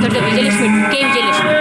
So W. J. Lishman, K. J. Lishman.